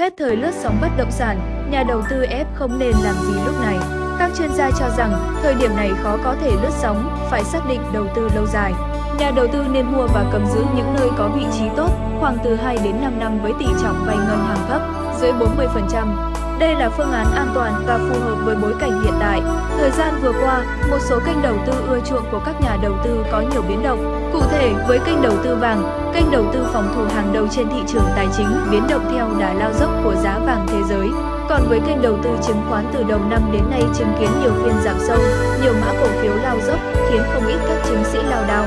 Hết thời lướt sóng bất động sản, nhà đầu tư ép không nên làm gì lúc này. Các chuyên gia cho rằng, thời điểm này khó có thể lướt sóng, phải xác định đầu tư lâu dài. Nhà đầu tư nên mua và cầm giữ những nơi có vị trí tốt, khoảng từ 2 đến 5 năm với tỷ trọng vay ngân hàng thấp, dưới 40%. Đây là phương án an toàn và phù hợp với bối cảnh hiện tại. Thời gian vừa qua, một số kênh đầu tư ưa chuộng của các nhà đầu tư có nhiều biến động. Cụ thể, với kênh đầu tư vàng, kênh đầu tư phòng thủ hàng đầu trên thị trường tài chính biến động theo đà lao dốc của giá vàng thế giới. Còn với kênh đầu tư chứng khoán từ đầu năm đến nay chứng kiến nhiều phiên giảm sâu, nhiều mã cổ phiếu lao dốc khiến không ít các chứng sĩ lao đao.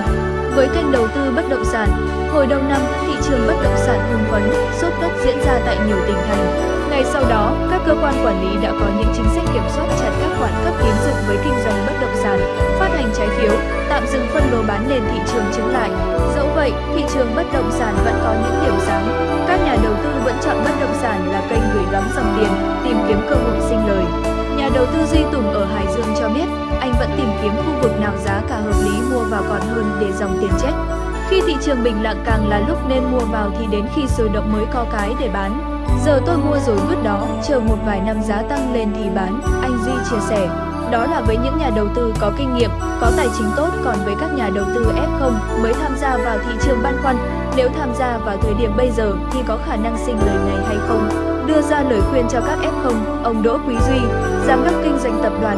Với kênh đầu tư bất động sản, hồi đầu năm, thị trường bất động sản hưng phấn, sốt đất diễn ra tại nhiều tỉnh thành. Ngay sau đó, các cơ quan quản lý đã có những chính sách kiểm soát chặt các khoản cấp tín dụng với kinh doanh bất động sản, phát hành trái phiếu, tạm dừng phân lô bán nền thị trường chứng lại. Dẫu vậy, thị trường bất kiếm khu vực nào giá cả hợp lý mua vào còn hơn để dòng tiền chết. Khi thị trường bình lặng càng là lúc nên mua vào thì đến khi sôi động mới có cái để bán. Giờ tôi mua rồi vứt đó, chờ một vài năm giá tăng lên thì bán, anh Duy chia sẻ. Đó là với những nhà đầu tư có kinh nghiệm, có tài chính tốt còn với các nhà đầu tư F0 mới tham gia vào thị trường băn khoăn, nếu tham gia vào thời điểm bây giờ thì có khả năng sinh lời này hay không? Đưa ra lời khuyên cho các F0, ông Đỗ Quý Duy, Giám đốc kinh doanh tập đoàn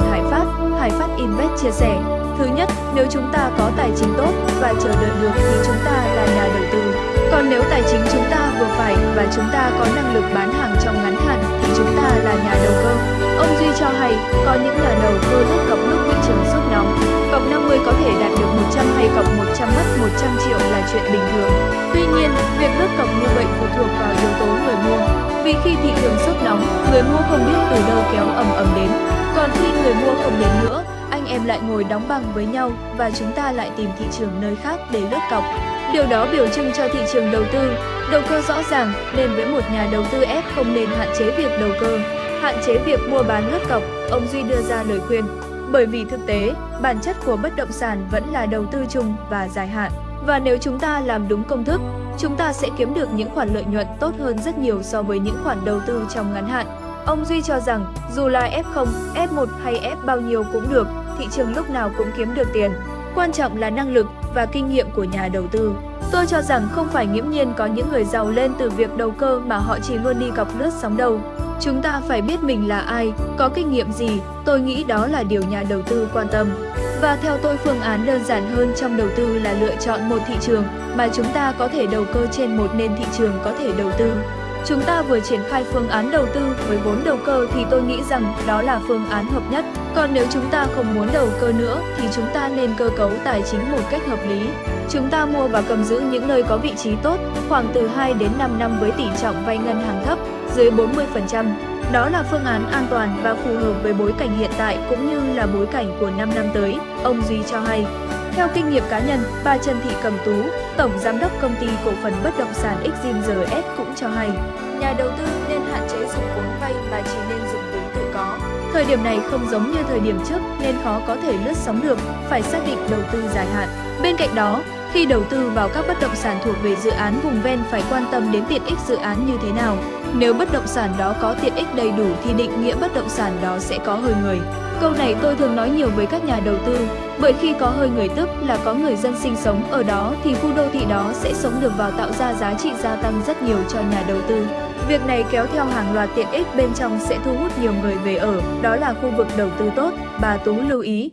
Invest chia sẻ. Thứ nhất, nếu chúng ta có tài chính tốt và chờ đợi được thì chúng ta là nhà đầu tư. Còn nếu tài chính chúng ta vừa phải và chúng ta có năng lực bán hàng trong ngắn hạn thì chúng ta là nhà đầu cơ. Ông Duy cho hay, có những nhà đầu cơ lúc cọc lúc thị trường sốt nóng. Cọc 50 có thể đạt được 100 hay cọc 100 mất 100 triệu là chuyện bình thường. Tuy nhiên, việc lướt cọc như vậy phụ thuộc vào yếu tố người mua. Vì khi thị trường sốt nóng, người mua không biết từ đâu kéo ầm ầm đến. Còn khi người mua không đến nữa, anh em lại ngồi đóng băng với nhau và chúng ta lại tìm thị trường nơi khác để lướt cọc. Điều đó biểu trưng cho thị trường đầu tư, đầu cơ rõ ràng nên với một nhà đầu tư f không nên hạn chế việc đầu cơ, hạn chế việc mua bán lướt cọc, ông Duy đưa ra lời khuyên. Bởi vì thực tế, bản chất của bất động sản vẫn là đầu tư chung và dài hạn. Và nếu chúng ta làm đúng công thức, chúng ta sẽ kiếm được những khoản lợi nhuận tốt hơn rất nhiều so với những khoản đầu tư trong ngắn hạn. Ông Duy cho rằng, dù là F0, F1 hay F bao nhiêu cũng được, thị trường lúc nào cũng kiếm được tiền. Quan trọng là năng lực và kinh nghiệm của nhà đầu tư. Tôi cho rằng không phải nghiễm nhiên có những người giàu lên từ việc đầu cơ mà họ chỉ luôn đi cọc lướt sóng đâu. Chúng ta phải biết mình là ai, có kinh nghiệm gì, tôi nghĩ đó là điều nhà đầu tư quan tâm. Và theo tôi phương án đơn giản hơn trong đầu tư là lựa chọn một thị trường mà chúng ta có thể đầu cơ trên một nền thị trường có thể đầu tư. Chúng ta vừa triển khai phương án đầu tư với vốn đầu cơ thì tôi nghĩ rằng đó là phương án hợp nhất. Còn nếu chúng ta không muốn đầu cơ nữa thì chúng ta nên cơ cấu tài chính một cách hợp lý. Chúng ta mua và cầm giữ những nơi có vị trí tốt, khoảng từ 2 đến 5 năm với tỷ trọng vay ngân hàng thấp, dưới 40%. Đó là phương án an toàn và phù hợp với bối cảnh hiện tại cũng như là bối cảnh của 5 năm tới, ông Duy cho hay. Theo kinh nghiệm cá nhân, bà Trần Thị Cẩm Tú, Tổng Giám đốc Công ty Cổ phần Bất động sản Exim GS cũng cho hay, nhà đầu tư nên hạn chế dùng vốn vay mà chỉ nên dùng vốn tự có. Thời điểm này không giống như thời điểm trước nên khó có thể lướt sóng được, phải xác định đầu tư dài hạn. Bên cạnh đó, khi đầu tư vào các bất động sản thuộc về dự án vùng ven phải quan tâm đến tiện ích dự án như thế nào. Nếu bất động sản đó có tiện ích đầy đủ thì định nghĩa bất động sản đó sẽ có hơi người. Câu này tôi thường nói nhiều với các nhà đầu tư, bởi khi có hơi người tức là có người dân sinh sống ở đó thì khu đô thị đó sẽ sống được vào tạo ra giá trị gia tăng rất nhiều cho nhà đầu tư. Việc này kéo theo hàng loạt tiện ích bên trong sẽ thu hút nhiều người về ở, đó là khu vực đầu tư tốt, bà Tú lưu ý.